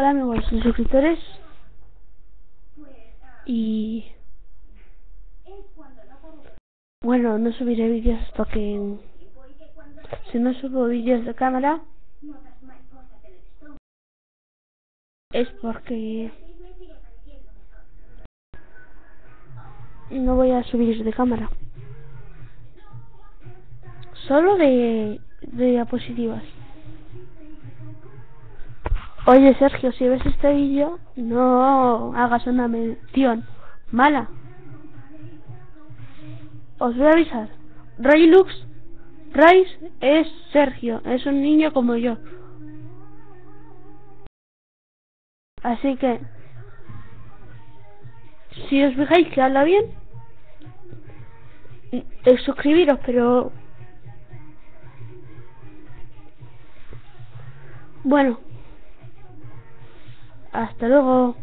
Hola amigos y suscriptores. Y... Bueno, no subiré vídeos porque... Si no subo vídeos de cámara... Es porque... No voy a subir de cámara. Solo de, de diapositivas. Oye Sergio, si ves este vídeo, no hagas una mención mala. Os voy a avisar. Raylux Rice es Sergio, es un niño como yo. Así que, si os fijáis que habla bien, es suscribiros, pero... Bueno. Hasta luego.